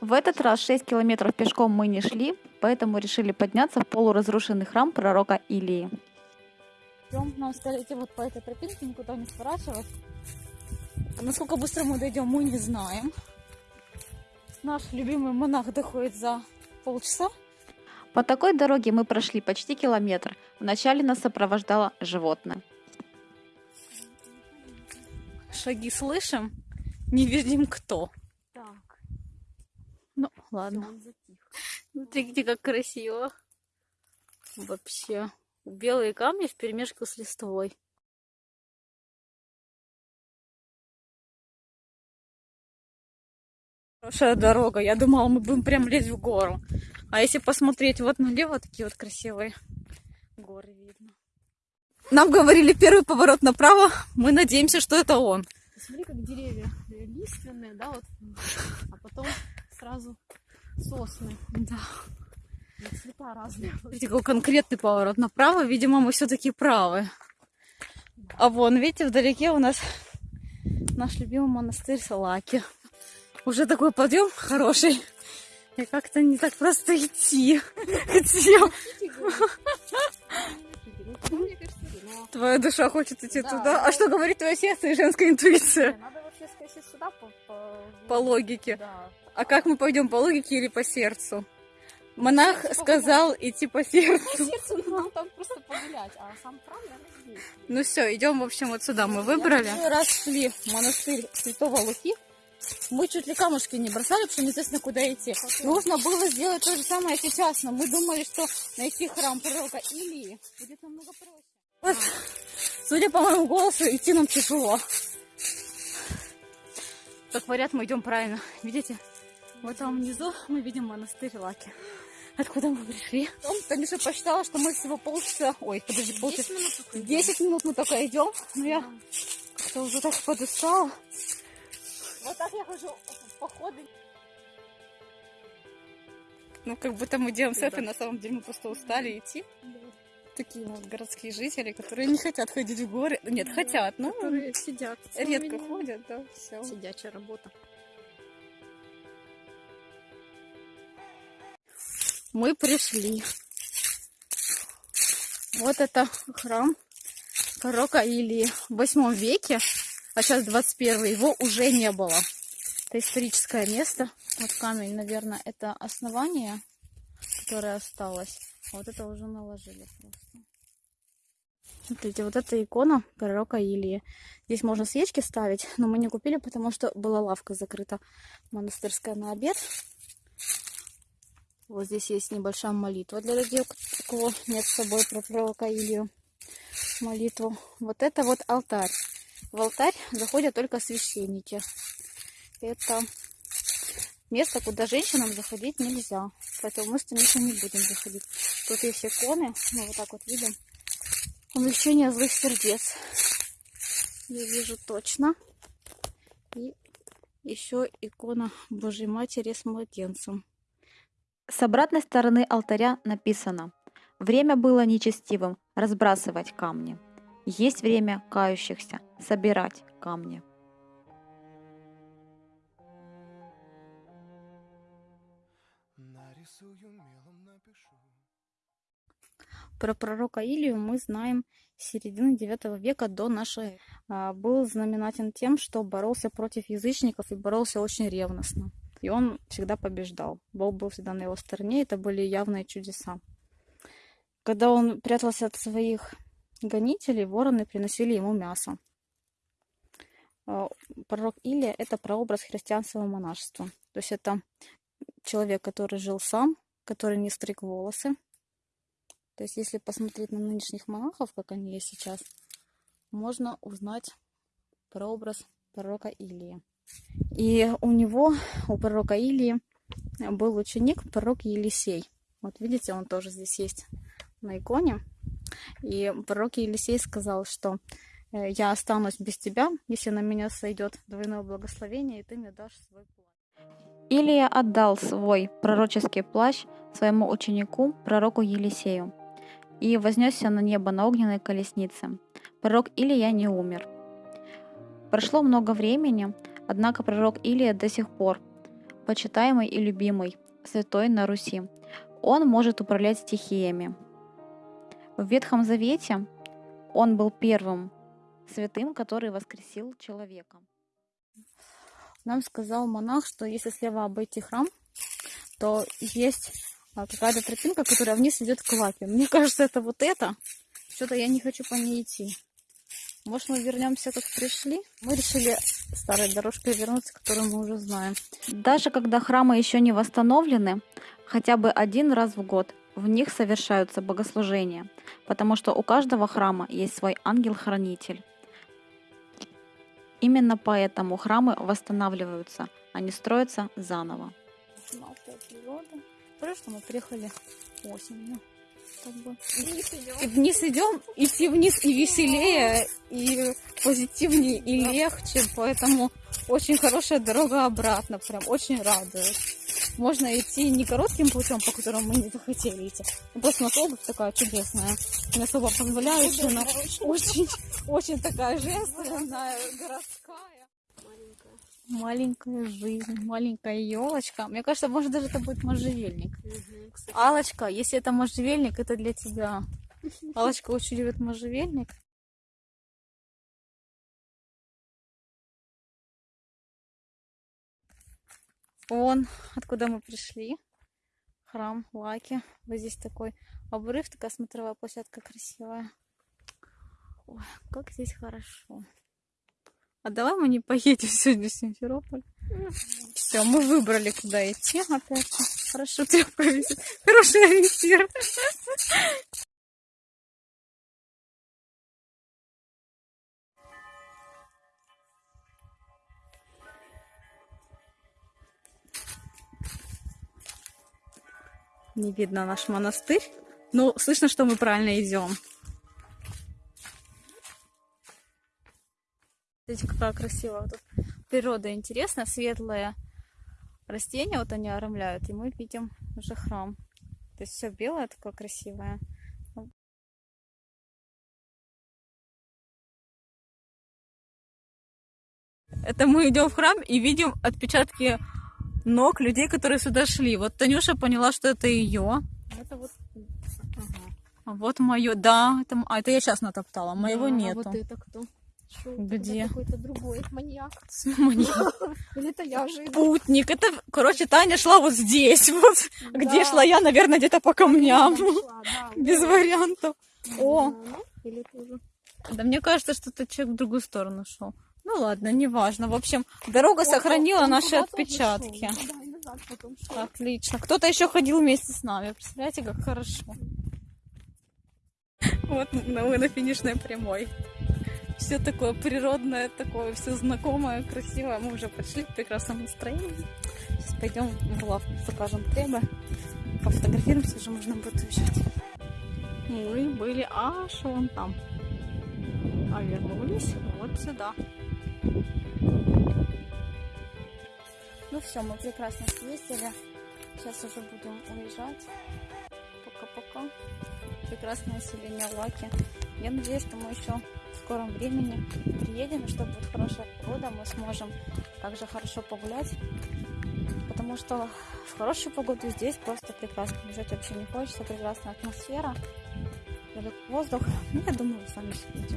В этот раз 6 километров пешком мы не шли, поэтому решили подняться в полуразрушенный храм пророка Илии. Идем, нам стали идти вот по этой тропинке, никуда не сворачивать. А насколько быстро мы дойдем, мы не знаем. Наш любимый монах доходит за полчаса. По такой дороге мы прошли почти километр. Вначале нас сопровождало животное. Шаги слышим, не видим кто. Ну, ладно. он затих. Смотрите, как красиво. Вообще. Белые камни в перемешку с листвой. Хорошая дорога. Я думала, мы будем прям лезть в гору. А если посмотреть вот налево, такие вот красивые горы видно. Нам говорили первый поворот направо. Мы надеемся, что это он. Смотри, как деревья лиственные, да, вот, а потом сразу сосны. Да. И цвета разные. Смотрите, какой конкретный поворот направо. Видимо, мы все-таки правы. А вон, видите, вдалеке у нас наш любимый монастырь Салаки. Уже такой подъем хороший. И как-то не так просто идти. Ну. Твоя душа хочет идти Да, туда. А что говорит твое сердце и женская интуиция? Вообще скосить сюда по... По, По логике. Да. А как мы пойдем, по логике или по сердцу? Монах сердцу сказал идти по сердцу. По сердцу нам там просто погулять, а сам храм, наверное, здесь. Ну все, идем, в общем, вот сюда мы выбрали. Раз шли в монастырь Святого Луки, мы чуть ли камушки не бросали, потому что неизвестно, куда идти. Нужно было сделать то же самое сейчас, но мы думали, что найти храм пророка Илии будет намного проще. Вот, судя по моему голосу, идти нам тяжело. Как говорят, мы идем правильно. Видите? Вот там внизу мы видим монастырь Лаки. Откуда мы пришли? Танюша посчитала, что мы всего полчаса... Ой, подожди, полчаса... 10 минут только идем. 10 минут мы только идем, но я как-то уже так подустала. Вот так я хожу в походы. Ну, как будто мы делаем селфи, на самом деле мы просто устали идти. Такие вот городские жители, которые не хотят ходить в горы. Нет, хотят, но Которые сидят. редко ходят, да, все. Сидячая работа. Мы пришли. Вот это храм пророка Илии в 8 веке, а сейчас 21 его уже не было. Это историческое место. Вот камень, наверное, это основание, которое осталось. А вот это уже наложили просто. Смотрите, вот эта икона пророка Илии. Здесь можно свечки ставить, но мы не купили, потому что была лавка закрыта монастырская на обед. Вот здесь есть небольшая молитва для людей, у кого нет с собой про пророка Илью молитву. Вот это вот алтарь. В алтарь заходят только священники. Это место, куда женщинам заходить нельзя. Поэтому мы с Танюшей не будем заходить. Тут есть иконы. Мы вот так вот видим. Увлечение злых сердец. Я вижу точно. И еще икона Божьей Матери с младенцем. С обратной стороны алтаря написано «Время было нечестивым разбрасывать камни. Есть время кающихся собирать камни». Про пророка Илию мы знаем с середины 9 века до нашей. А, Был знаменателен тем, что боролся против язычников и боролся очень ревностно. И он всегда побеждал. Бог был всегда на его стороне, это были явные чудеса. Когда он прятался от своих гонителей, вороны приносили ему мясо. А, Пророк Илия – это прообраз христианского монашества. То есть это человек, который жил сам, который не стриг волосы, то есть, если посмотреть на нынешних монахов, как они есть сейчас, можно узнать прообраз пророка Илии. И у него, у пророка Илии, был ученик, пророк Елисей. Вот видите, он тоже здесь есть на иконе. И пророк Елисей сказал, что э, я останусь без тебя, если на меня сойдет двойное благословение, и ты мне дашь свой плащ. Илия отдал свой пророческий плащ своему ученику, пророку Елисею, и вознесся на небо на огненной колеснице. Пророк Илия не умер. Прошло много времени, однако пророк Илия до сих пор почитаемый и любимый, святой на Руси. Он может управлять стихиями. В Ветхом Завете он был первым святым, который воскресил человека. Нам сказал монах, что если слева обойти храм, то есть а, какая-то тропинка, которая вниз идет к лапе. Мне кажется, это вот это. Что-то я не хочу по ней идти. Может, мы вернемся, как пришли? Мы решили старой дорожкой вернуться, которую мы уже знаем. Даже когда храмы еще не восстановлены, хотя бы один раз в год в них совершаются богослужения, потому что у каждого храма есть свой ангел-хранитель. Именно поэтому храмы восстанавливаются, а не строятся заново. Хорошо, что мы приехали осенью. Как бы. Вниз идем. И вниз идем, идти вниз и веселее, и позитивнее, и легче. Поэтому очень хорошая дорога обратно. Прям очень радует. Можно идти не коротким путем, по которому мы не захотели идти. Ну, просто на обувь такая чудесная. Не особо позволяющая, но очень, очень такая женственная, городская. Маленькая. Маленькая жизнь, маленькая елочка. Мне кажется, может даже это будет можжевельник. Алочка, если это можжевельник, это для тебя. Алочка очень любит можжевельник. Вон, откуда мы пришли. Храм Лаки. Вот здесь такой обрыв, такая смотровая площадка красивая. Ой, как здесь хорошо. А давай мы не поедем сегодня в Симферополь. Все, мы выбрали, куда идти опять. же. Хорошо тебя повезет. Хороший ориентир. Не видно наш монастырь. Но слышно, что мы правильно идем. Смотрите, какая красивая тут природа интересная, светлые растения, вот они оромляют, и мы видим уже храм. То есть все белое такое красивое. Это мы идем в храм и видим отпечатки ног людей, которые сюда шли. Вот Танюша поняла, что это ее. Это вот... А вот мое, да, это, а, это я сейчас натоптала, моего Да, а нету. вот это кто? Шо, Где? Какой-то другой маньяк. Маньяк. Или это я же? Путник. Это, короче, Таня шла вот здесь, вот. Где Да. шла я, наверное, где-то по камням. Да, Без вот. вариантов. О, Да, Или тоже. да мне кажется, что этот человек в другую сторону шел. Ну ладно, неважно. В общем, дорога сохранила Он наши куда-то уже отпечатки. Отлично. Кто-то еще ходил вместе с нами. Представляете, как хорошо. Вот мы на финишной прямой. Все такое природное, такое все знакомое, красивое. Мы уже пришли в прекрасном настроении. Сейчас пойдем в лавку, закажем хлеба. Пофотографируемся, уже можно будет уезжать. Мы были аж вон там. А вернулись вот сюда. Ну все, мы прекрасно съездили. Сейчас уже будем уезжать. Пока-пока. Прекрасное население Лаки. Я надеюсь, что мы еще в скором времени приедем, и что будет хорошая погода, мы сможем также хорошо погулять. Потому что в хорошую погоду здесь просто прекрасно. Бежать вообще не хочется. Прекрасная атмосфера. Воздух. Ну, я думаю, вы сами все видите.